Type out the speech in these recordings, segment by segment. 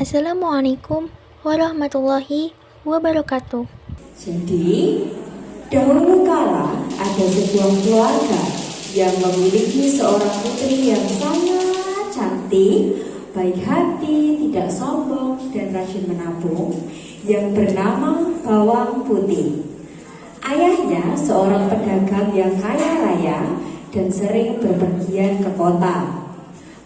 Assalamualaikum warahmatullahi wabarakatuh. Jadi, dahulu kala ada sebuah keluarga yang memiliki seorang putri yang sangat cantik, baik hati, tidak sombong, dan rajin menabung yang bernama Bawang Putih. Ayahnya seorang pedagang yang kaya raya dan sering berpergian ke kota.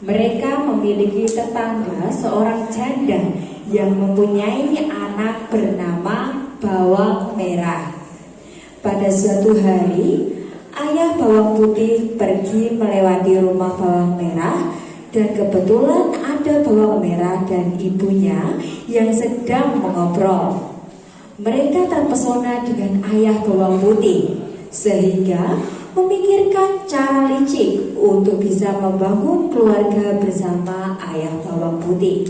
Mereka memiliki tetangga seorang janda yang mempunyai anak bernama Bawang Merah. Pada suatu hari, ayah Bawang Putih pergi melewati rumah Bawang Merah dan kebetulan ada Bawang Merah dan ibunya yang sedang mengobrol. Mereka terpesona dengan ayah Bawang Putih sehingga memikirkan cara licik untuk bisa membangun keluarga bersama ayah bawang putih.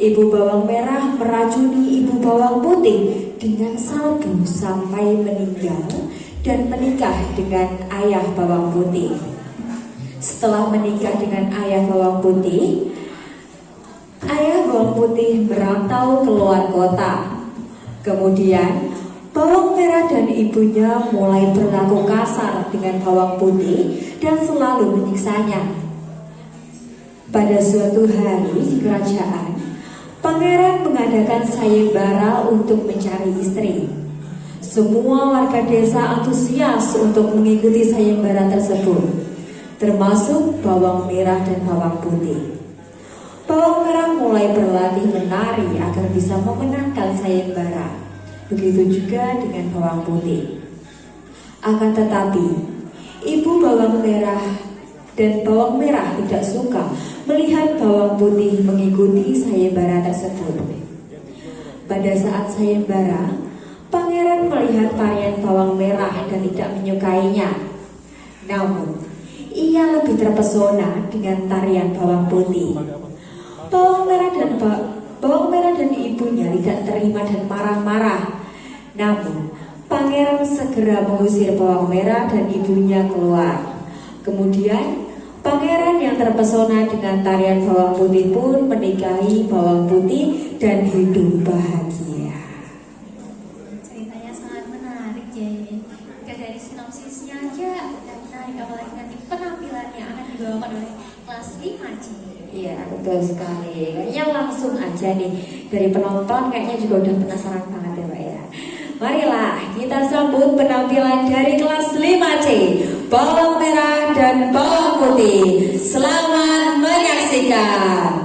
Ibu bawang merah meracuni ibu bawang putih dengan salju sampai meninggal dan menikah dengan ayah bawang putih. Setelah menikah dengan ayah bawang putih, ayah bawang putih merantau keluar kota. Kemudian Bawang merah dan ibunya mulai berlaku kasar dengan bawang putih dan selalu menyiksanya. Pada suatu hari di kerajaan, pangeran mengadakan sayembara untuk mencari istri. Semua warga desa antusias untuk mengikuti sayembara tersebut, termasuk bawang merah dan bawang putih. Bawang merah mulai berlatih menari agar bisa memenangkan sayembara. Begitu juga dengan bawang putih. Akan tetapi, ibu bawang merah dan bawang merah tidak suka melihat bawang putih mengikuti sayembara tersebut. Pada saat sayembara, pangeran melihat tarian bawang merah dan tidak menyukainya. Namun, ia lebih terpesona dengan tarian bawang putih. Bawang merah dan bawang merah dan ibunya tidak terima dan marah-marah namun, pangeran segera mengusir bawang merah dan ibunya keluar. Kemudian, pangeran yang terpesona dengan tarian bawang putih pun menikahi bawang putih dan hidup bahagia. Ceritanya sangat menarik, Jay. Gak dari sinopsisnya aja menarik, apalagi nanti penampilannya akan dibawakan oleh kelas 5 C. Iya betul sekali. Kayaknya langsung aja nih dari penonton kayaknya juga udah penasaran banget ya Pak ya. Marilah kita sambut penampilan dari kelas 5C Bawang merah dan bawang putih Selamat menyaksikan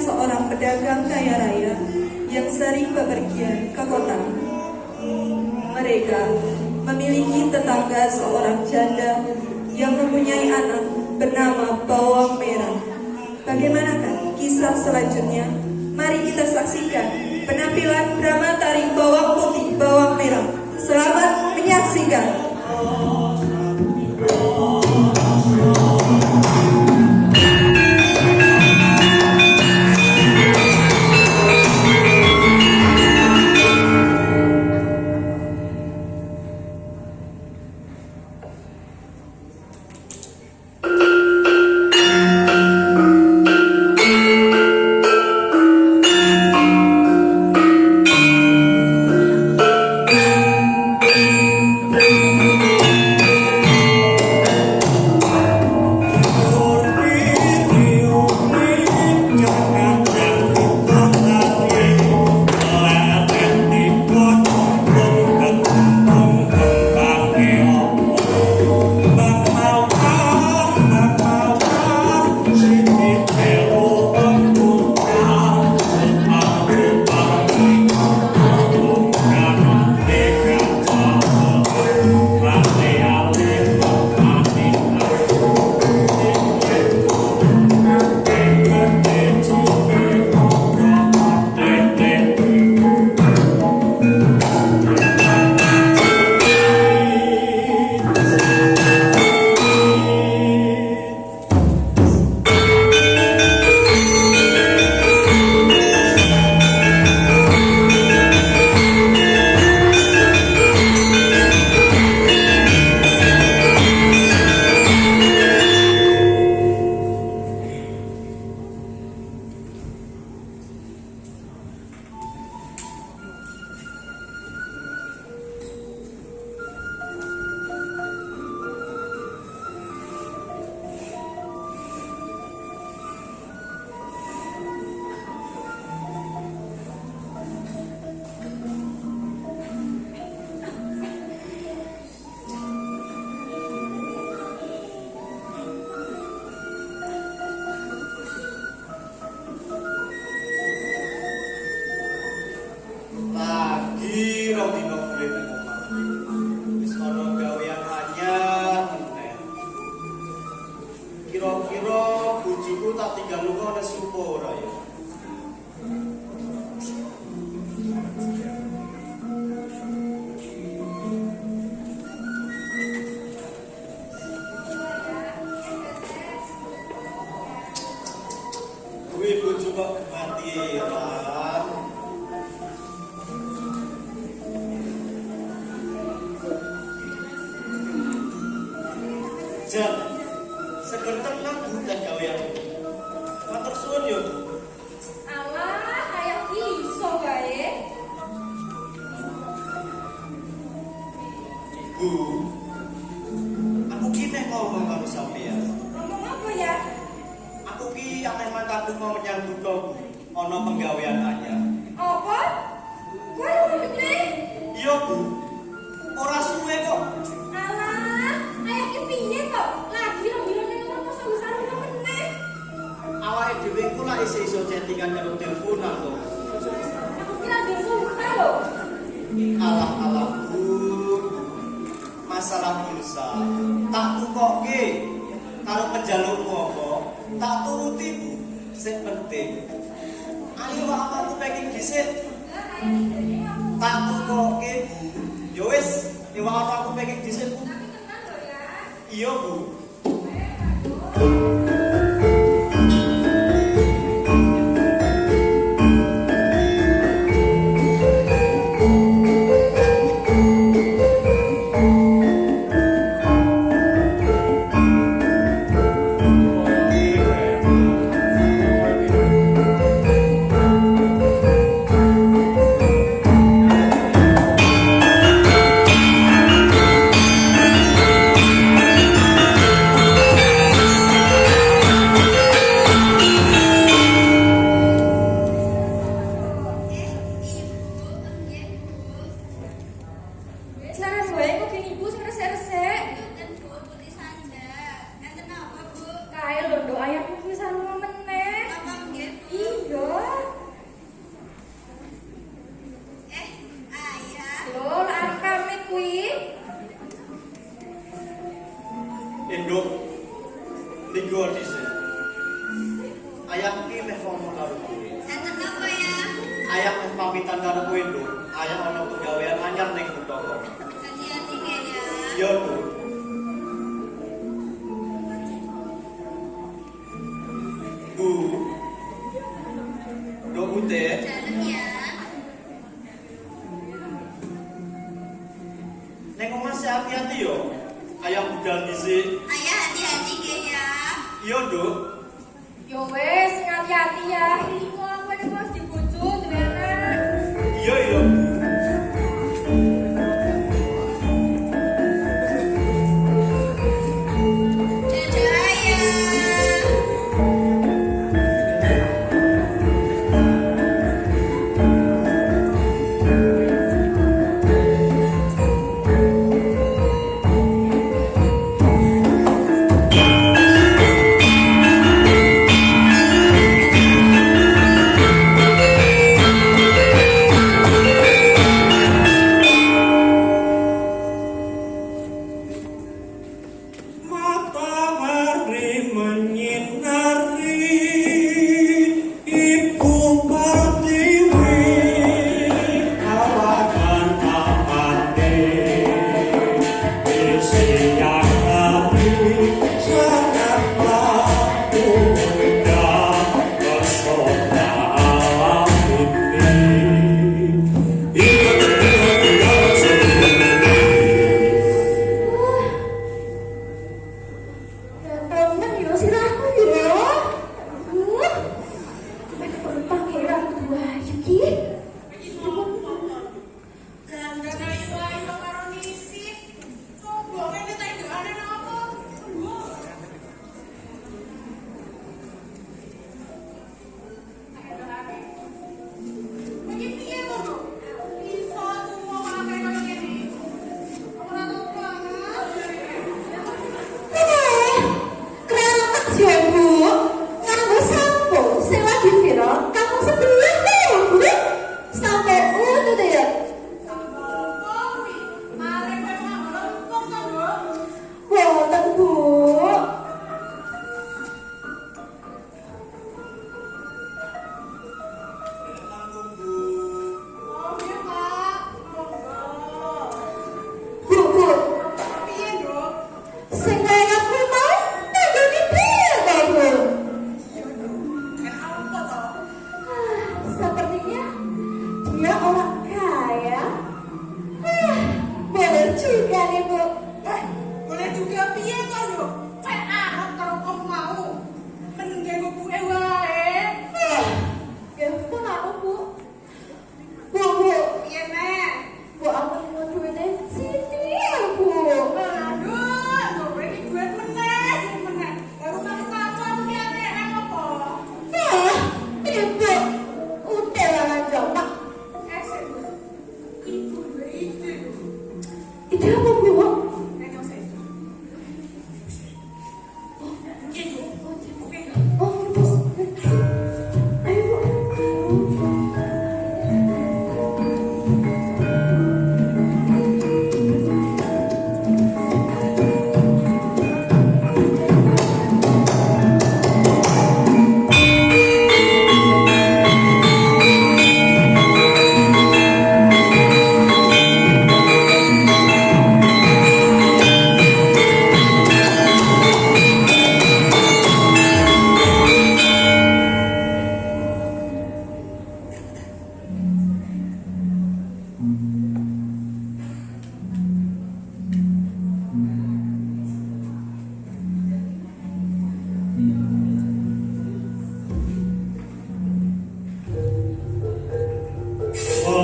seorang pedagang kaya raya yang sering bepergian ke kota. Mereka memiliki tetangga seorang janda yang mempunyai anak bernama Bawang Merah. Bagaimanakah kisah selanjutnya? Mari kita saksikan penampilan drama tari Bawang Putih Bawang Merah. Selamat menyaksikan. tiga luka e eu vou. muda ya. Jangan Mas hati-hati yo. Ayah budal sini. Ayah hati-hati ya. Iya, Nduk.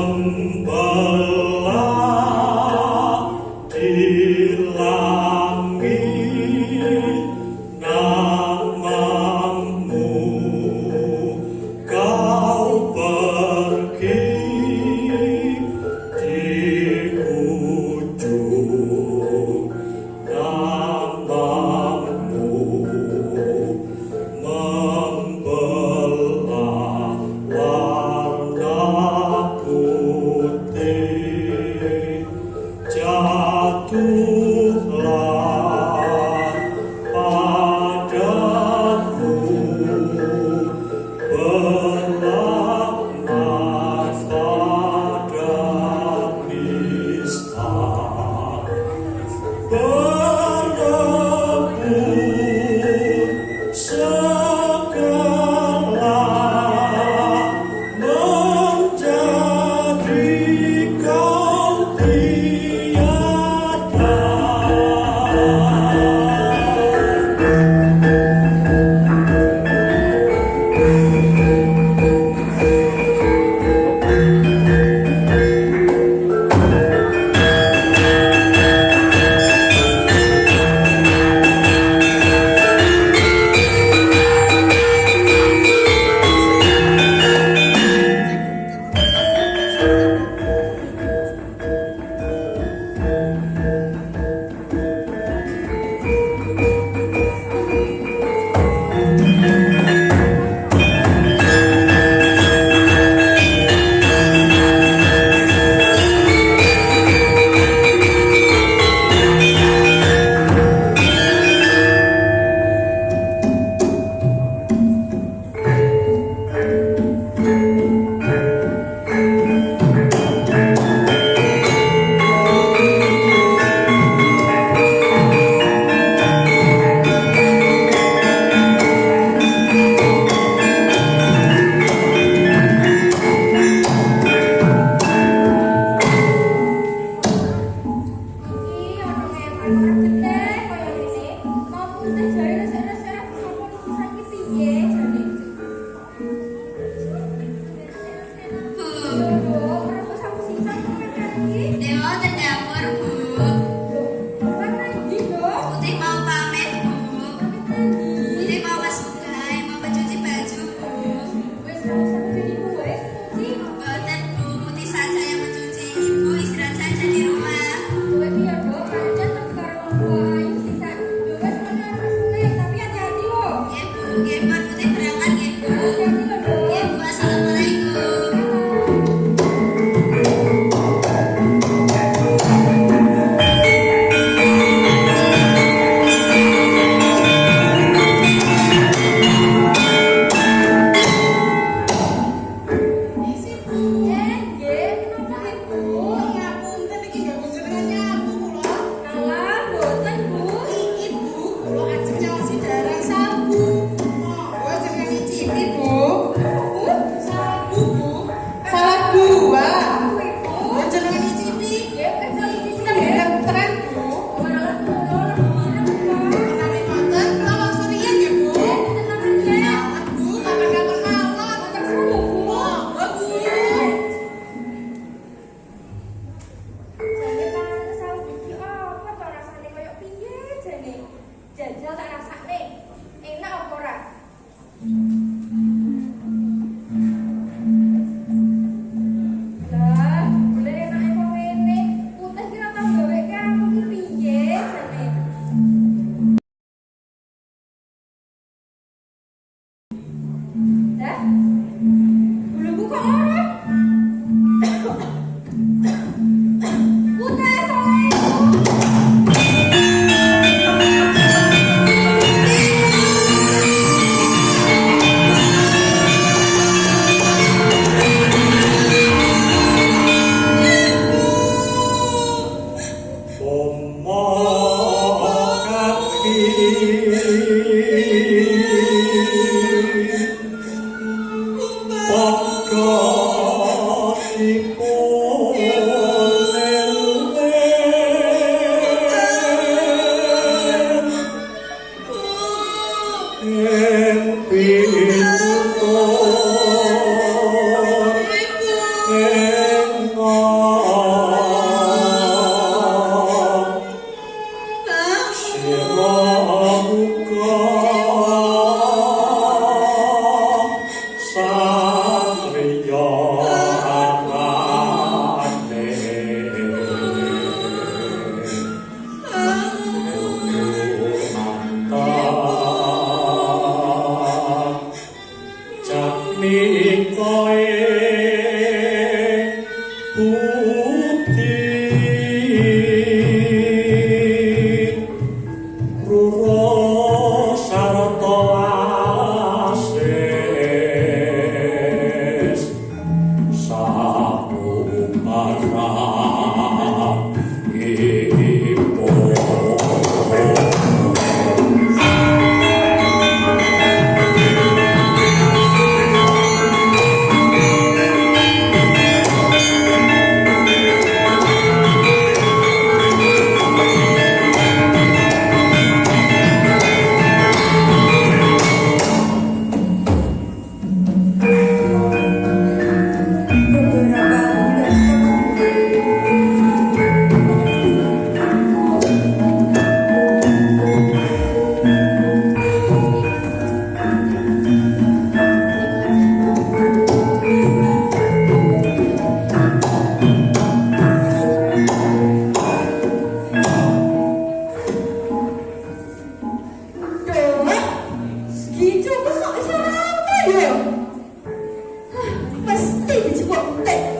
Om Bhai. think it's worth it.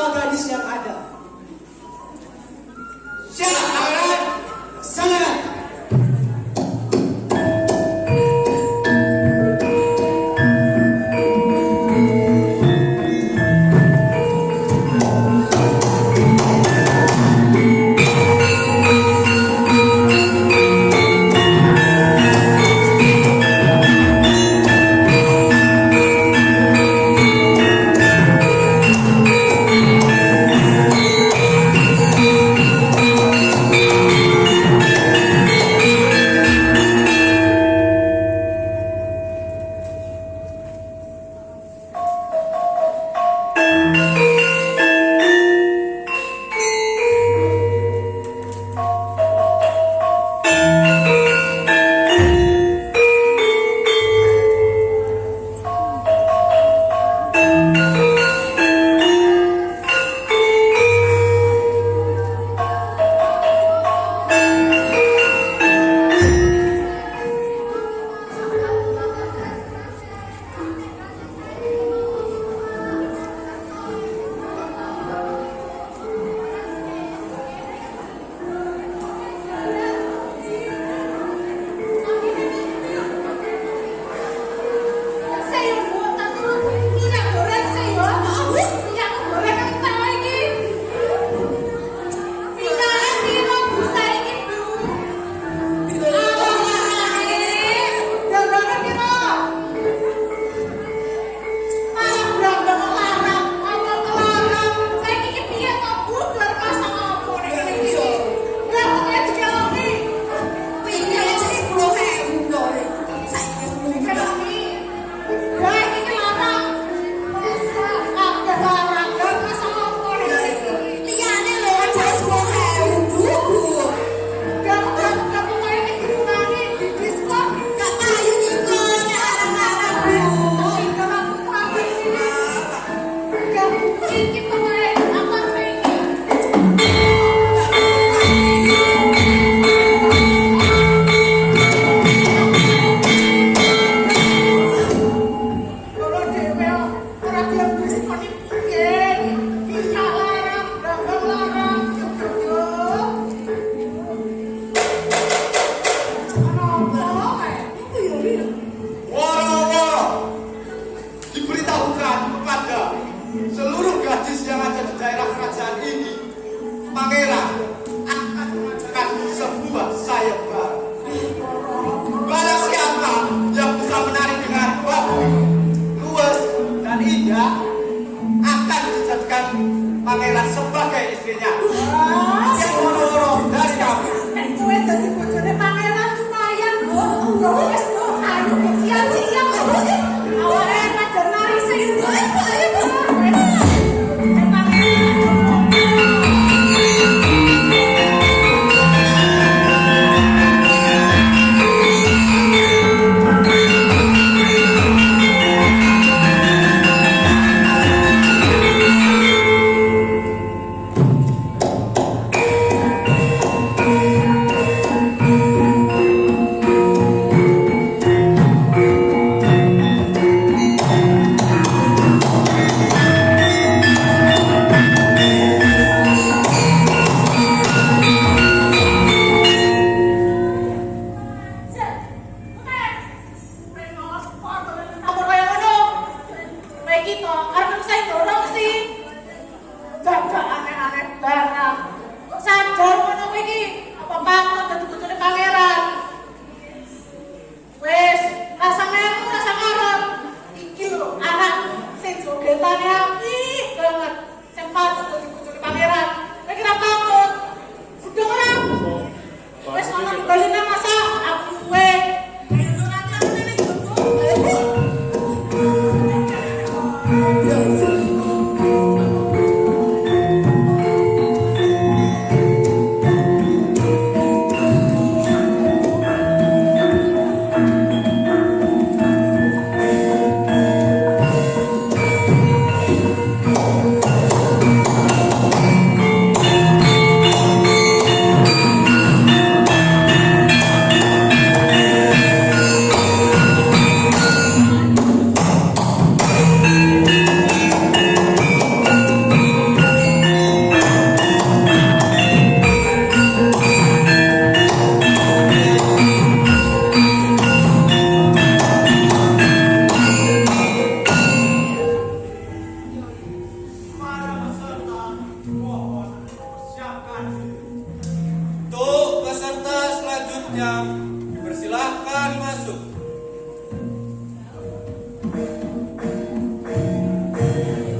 Semua gadis yang ada.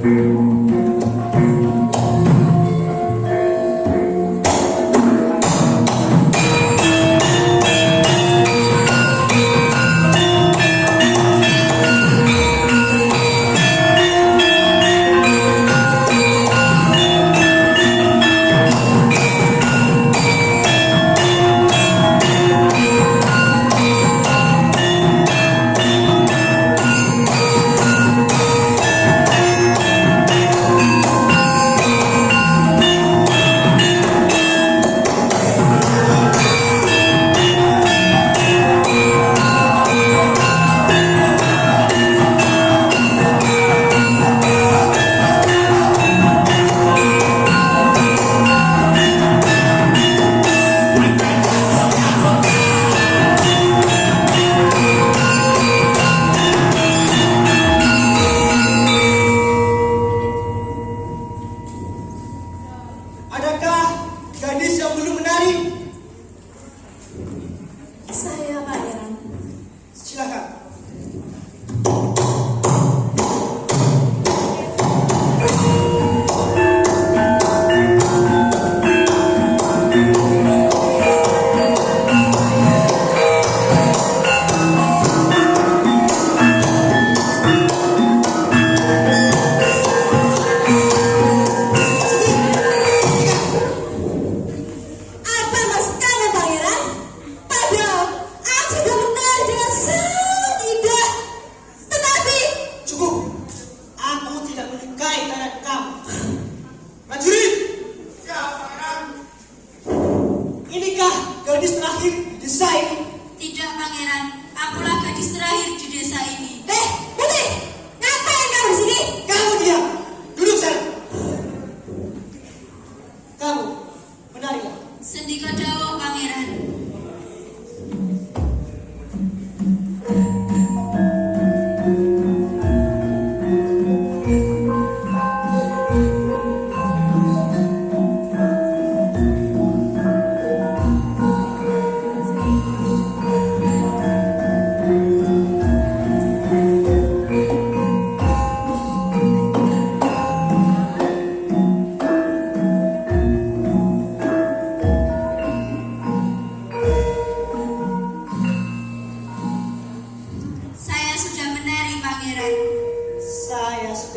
Música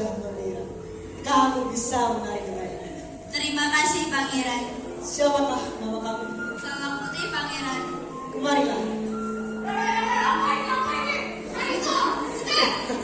wajah mulia. Kamu bisa menarik mereka. Terima kasih Pangeran. Siapakah nama kamu? Bawang Putih Pangeran. Kemarilah. Hey, hey, hey,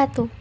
wabarakatuh.